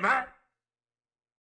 man.